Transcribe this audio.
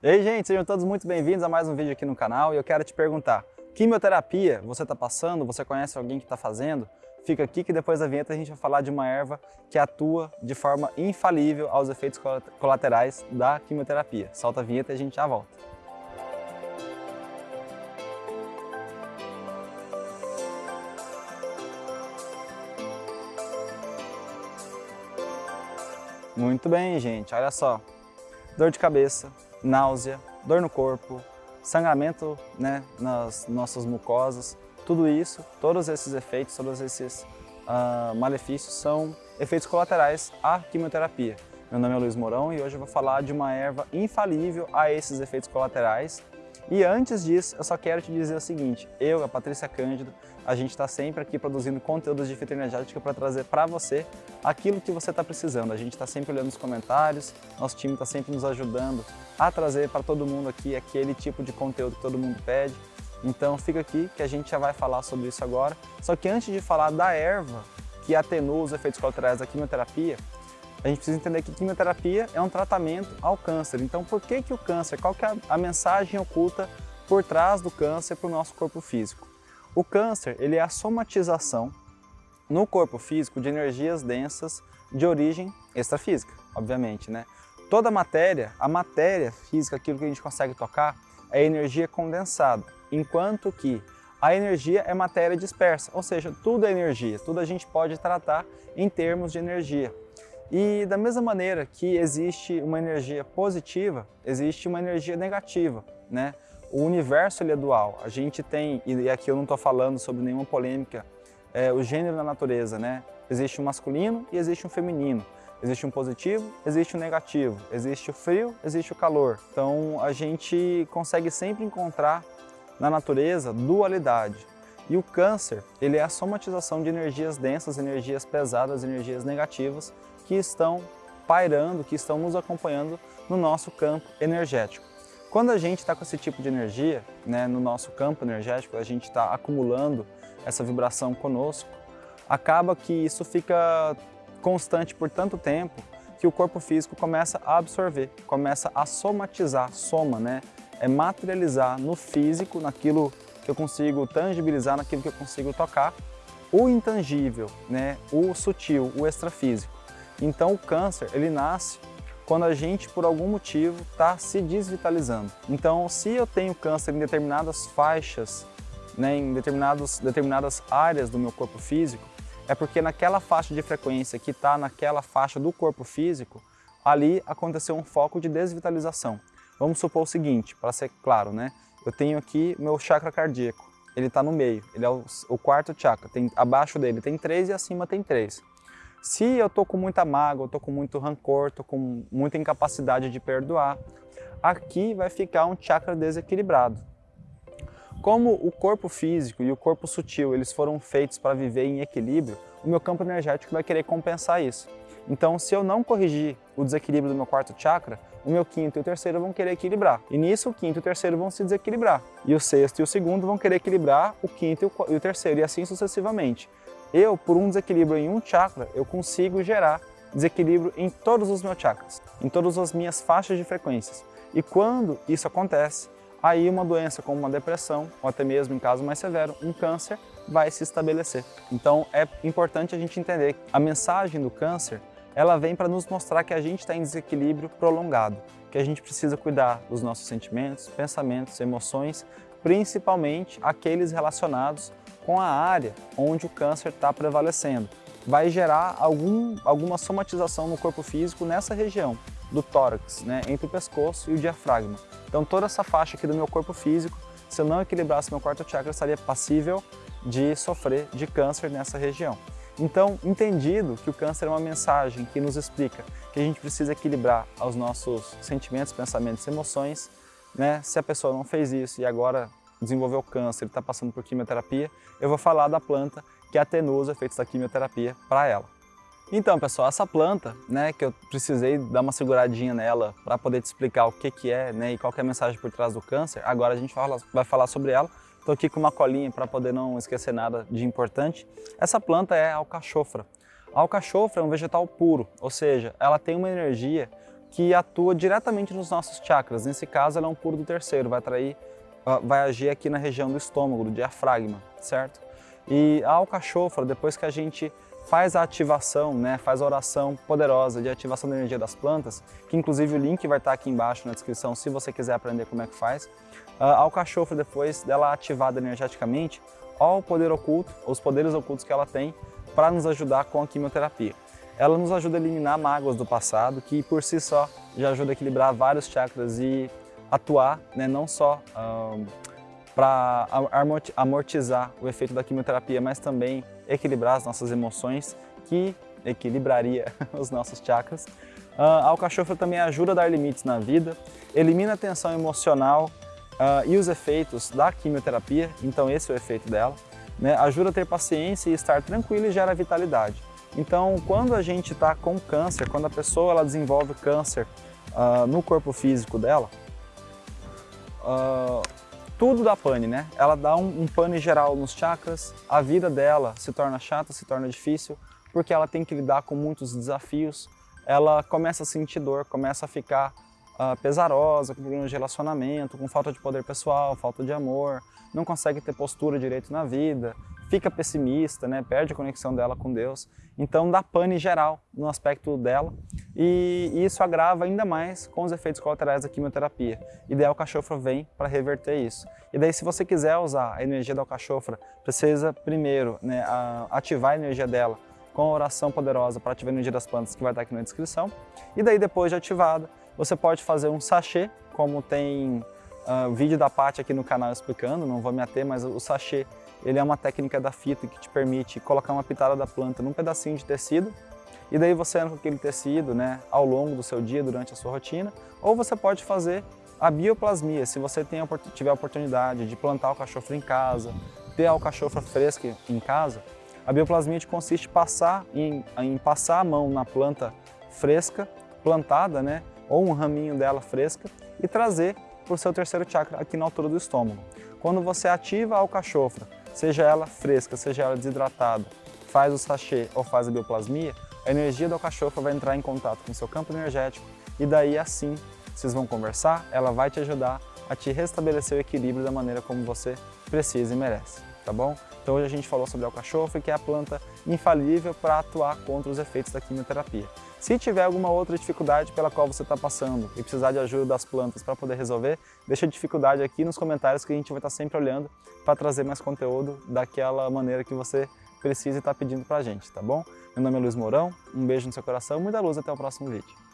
E aí, gente, sejam todos muito bem-vindos a mais um vídeo aqui no canal e eu quero te perguntar, quimioterapia você está passando? Você conhece alguém que está fazendo? Fica aqui que depois da vinheta a gente vai falar de uma erva que atua de forma infalível aos efeitos colaterais da quimioterapia. Solta a vinheta e a gente já volta. Muito bem, gente, olha só. Dor de cabeça, náusea, dor no corpo, sangramento né, nas nossas mucosas, tudo isso, todos esses efeitos, todos esses uh, malefícios são efeitos colaterais à quimioterapia. Meu nome é Luiz Mourão e hoje eu vou falar de uma erva infalível a esses efeitos colaterais e antes disso, eu só quero te dizer o seguinte, eu, a Patrícia Cândido, a gente está sempre aqui produzindo conteúdos de fitoenergética para trazer para você aquilo que você está precisando. A gente está sempre olhando os comentários, nosso time está sempre nos ajudando a trazer para todo mundo aqui aquele tipo de conteúdo que todo mundo pede. Então fica aqui que a gente já vai falar sobre isso agora. Só que antes de falar da erva que atenua os efeitos colaterais da quimioterapia, a gente precisa entender que quimioterapia é um tratamento ao câncer. Então, por que, que o câncer? Qual que é a mensagem oculta por trás do câncer para o nosso corpo físico? O câncer ele é a somatização no corpo físico de energias densas de origem extrafísica, obviamente. Né? Toda matéria, a matéria física, aquilo que a gente consegue tocar, é energia condensada, enquanto que a energia é matéria dispersa, ou seja, tudo é energia, tudo a gente pode tratar em termos de energia. E da mesma maneira que existe uma energia positiva, existe uma energia negativa, né? O universo ele é dual, a gente tem, e aqui eu não estou falando sobre nenhuma polêmica, é, o gênero da natureza, né? Existe um masculino e existe um feminino. Existe um positivo, existe um negativo, existe o frio, existe o calor. Então a gente consegue sempre encontrar na natureza dualidade. E o câncer, ele é a somatização de energias densas, energias pesadas, energias negativas que estão pairando, que estão nos acompanhando no nosso campo energético. Quando a gente está com esse tipo de energia, né, no nosso campo energético, a gente está acumulando essa vibração conosco, acaba que isso fica constante por tanto tempo que o corpo físico começa a absorver, começa a somatizar, soma, né? É materializar no físico, naquilo que eu consigo tangibilizar, naquilo que eu consigo tocar, o intangível, né? o sutil, o extrafísico. Então o câncer, ele nasce quando a gente, por algum motivo, está se desvitalizando. Então, se eu tenho câncer em determinadas faixas, né, em determinados, determinadas áreas do meu corpo físico, é porque naquela faixa de frequência que está naquela faixa do corpo físico, ali aconteceu um foco de desvitalização. Vamos supor o seguinte, para ser claro, né? Eu tenho aqui meu chakra cardíaco, ele está no meio, ele é o, quarto chakra, tem, abaixo dele tem três e acima tem três. Se eu estou com muita mágoa, estou com muito rancor, estou com muita incapacidade de perdoar, aqui vai ficar um chakra desequilibrado. Como o corpo físico e o corpo sutil eles foram feitos para viver em equilíbrio, o meu campo energético vai querer compensar isso. Então, se eu não corrigir o desequilíbrio do meu quarto chakra, o meu quinto e o terceiro vão querer equilibrar. E nisso, o quinto e o terceiro vão se desequilibrar. E o sexto e o segundo vão querer equilibrar o quinto e o terceiro, e assim sucessivamente. Eu, por um desequilíbrio em um chakra, eu consigo gerar desequilíbrio em todos os meus chakras, em todas as minhas faixas de frequências. E quando isso acontece, aí uma doença como uma depressão, ou até mesmo em caso mais severo, um câncer, vai se estabelecer. Então é importante a gente entender que a mensagem do câncer, ela vem para nos mostrar que a gente está em desequilíbrio prolongado, que a gente precisa cuidar dos nossos sentimentos, pensamentos, emoções, principalmente aqueles relacionados com a área onde o câncer está prevalecendo. Vai gerar algum, alguma somatização no corpo físico nessa região do tórax, né, entre o pescoço e o diafragma. Então toda essa faixa aqui do meu corpo físico, se eu não equilibrasse meu quarto chakra, estaria passível de sofrer de câncer nessa região. Então, entendido que o câncer é uma mensagem que nos explica que a gente precisa equilibrar os nossos sentimentos, pensamentos e emoções, né? se a pessoa não fez isso e agora desenvolveu câncer, ele está passando por quimioterapia, eu vou falar da planta que atenua os efeitos da quimioterapia para ela. Então, pessoal, essa planta, né, que eu precisei dar uma seguradinha nela para poder te explicar o que, que é né, e qual é a mensagem por trás do câncer, agora a gente fala, vai falar sobre ela. Estou aqui com uma colinha para poder não esquecer nada de importante. Essa planta é a alcachofra. A alcachofra é um vegetal puro, ou seja, ela tem uma energia que atua diretamente nos nossos chakras. Nesse caso, ela é um puro do terceiro, vai atrair, ah, vai agir aqui na região do estômago, do diafragma, certo? E a alcachofra, depois que a gente faz a ativação, né, faz a oração poderosa de ativação da energia das plantas, que inclusive o link vai estar aqui embaixo na descrição se você quiser aprender como é que faz. A alcachofra, depois dela ativada energeticamente, ao poder oculto, os poderes ocultos que ela tem para nos ajudar com a quimioterapia. Ela nos ajuda a eliminar mágoas do passado, que por si só já ajuda a equilibrar vários chakras e atuar, né, não só um, para amortizar o efeito da quimioterapia, mas também equilibrar as nossas emoções, que equilibraria os nossos chakras. Uh, alcachofra também ajuda a dar limites na vida, elimina a tensão emocional uh, e os efeitos da quimioterapia, então esse é o efeito dela. Né? Ajuda a ter paciência e estar tranquilo e gera vitalidade. Então, quando a gente está com câncer, quando a pessoa ela desenvolve câncer uh, no corpo físico dela, tudo dá pane, né? Ela dá um, um pane geral nos chakras, a vida dela se torna chata, se torna difícil, porque ela tem que lidar com muitos desafios, ela começa a sentir dor, começa a ficar uh, pesarosa, com problemas de relacionamento, com falta de poder pessoal, falta de amor, não consegue ter postura direito na vida, fica pessimista, né, perde a conexão dela com Deus. Então dá pane geral no aspecto dela e, isso agrava ainda mais com os efeitos colaterais da quimioterapia. E daí a alcachofra vem para reverter isso. E daí se você quiser usar a energia da alcachofra, precisa primeiro né, ativar a energia dela com a oração poderosa para ativar a energia das plantas que vai estar aqui na descrição. E daí depois de ativada, você pode fazer um sachê, como tem uh, vídeo da Paty aqui no canal explicando, não vou me ater, mas o sachê ele é uma técnica da fita que te permite colocar uma pitada da planta num pedacinho de tecido e daí você anda com aquele tecido né, ao longo do seu dia, durante a sua rotina, ou você pode fazer a bioplasmia, se você tem, tiver a oportunidade de plantar alcachofra em casa, ter a alcachofra fresca em casa, a bioplasmia consiste passar em, em passar a mão na planta fresca, plantada, né, ou um raminho dela fresca, e trazer para o seu terceiro chakra aqui na altura do estômago. Quando você ativa a alcachofra, seja ela fresca, seja ela desidratada, faz o sachê ou faz a bioplasmia, a energia da alcachofra vai entrar em contato com o seu campo energético e daí assim vocês vão conversar, ela vai te ajudar a te restabelecer o equilíbrio da maneira como você precisa e merece, tá bom? Então hoje a gente falou sobre a alcachofra, que é a planta infalível para atuar contra os efeitos da quimioterapia. Se tiver alguma outra dificuldade pela qual você está passando e precisar de ajuda das plantas para poder resolver, deixa a dificuldade aqui nos comentários que a gente vai estar tá sempre olhando para trazer mais conteúdo daquela maneira que você precisa e está pedindo para a gente, tá bom? Meu nome é Luiz Mourão, um beijo no seu coração, muita luz até o próximo vídeo.